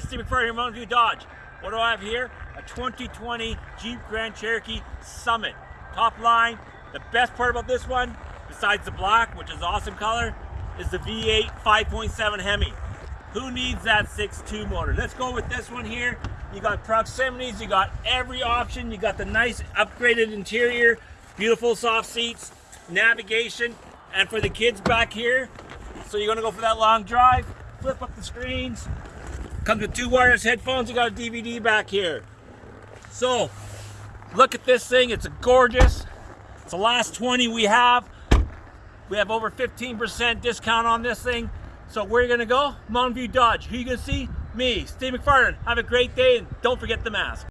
Steve McFarland here, Mountain View Dodge. What do I have here? A 2020 Jeep Grand Cherokee Summit. Top line. The best part about this one, besides the black, which is awesome color, is the V8 5.7 Hemi. Who needs that 6.2 motor? Let's go with this one here. You got proximities, you got every option, you got the nice upgraded interior, beautiful soft seats, navigation, and for the kids back here, so you're gonna go for that long drive, flip up the screens, Comes with two wireless headphones. You got a DVD back here. So, look at this thing. It's a gorgeous. It's the last 20 we have. We have over 15% discount on this thing. So where are you gonna go? Mountain View Dodge. Who you gonna see? Me, Steve McFarland. Have a great day and don't forget the mask.